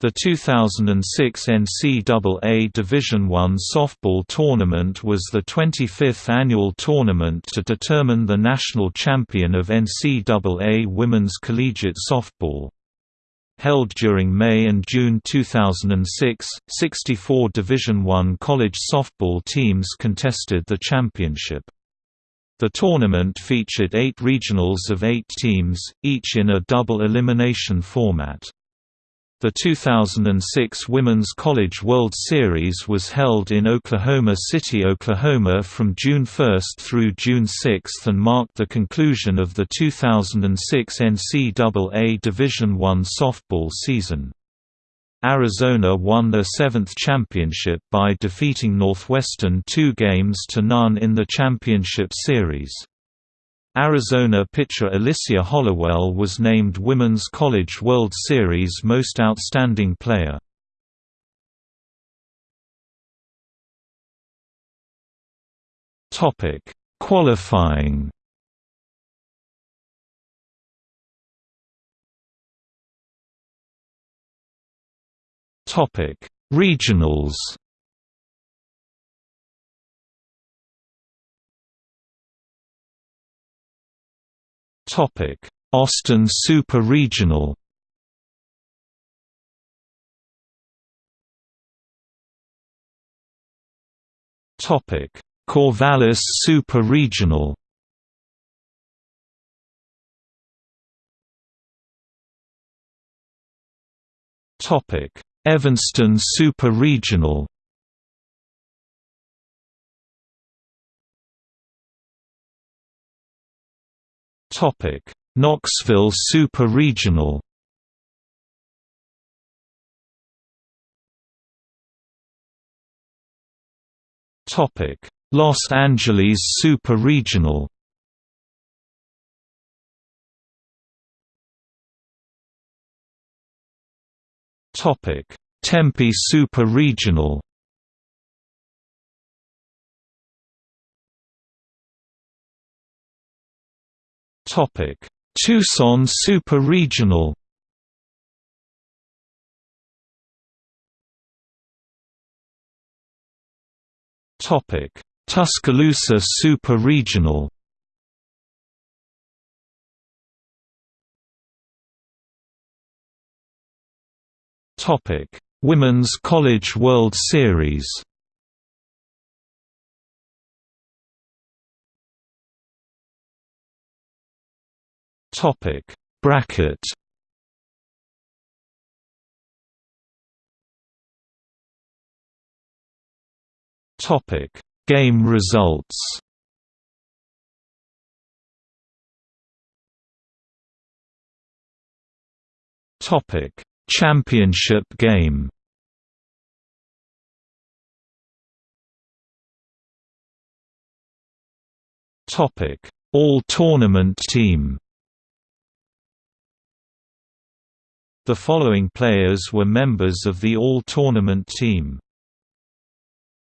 The 2006 NCAA Division I softball tournament was the 25th annual tournament to determine the national champion of NCAA women's collegiate softball. Held during May and June 2006, 64 Division I college softball teams contested the championship. The tournament featured eight regionals of eight teams, each in a double elimination format. The 2006 Women's College World Series was held in Oklahoma City, Oklahoma from June 1 through June 6 and marked the conclusion of the 2006 NCAA Division I softball season. Arizona won their seventh championship by defeating Northwestern two games to none in the championship series. Arizona pitcher Alycia Hollowell was named Women's College World Series Most Outstanding Player. Topic: Qualifying. Topic: Regionals. Topic: Austin Super Regional. Topic: Corvallis Super Regional. Topic: Evanston Super Regional. Topic: Knoxville Super Regional. Topic: Los Angeles Super Regional. Topic: Tempe Super Regional. Topic: Tucson Super Regional. Topic: Tuscaloosa Super Regional. Topic: Women's College World Series. Topic Bracket. Topic Game results. Topic Championship game. Topic All Tournament team The following players were members of the All-Tournament team.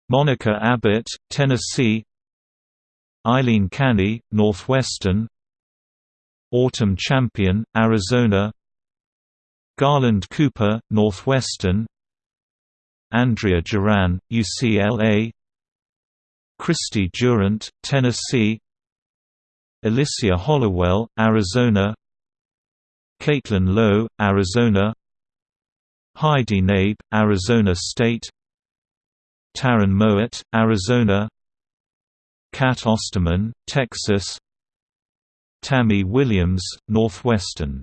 Monica Abbott, Tennessee. Eileen Canny, Northwestern. Autumn Champion, Arizona. Garland Cooper, Northwestern. Andrea Duran, UCLA Christy Durant, Tennessee. Alycia Hollowell, Arizona Caitlin Lowe, Arizona Heidi Nabe, Arizona State Taryn Mowatt, Arizona Cat Osterman, Texas Tammy Williams, Northwestern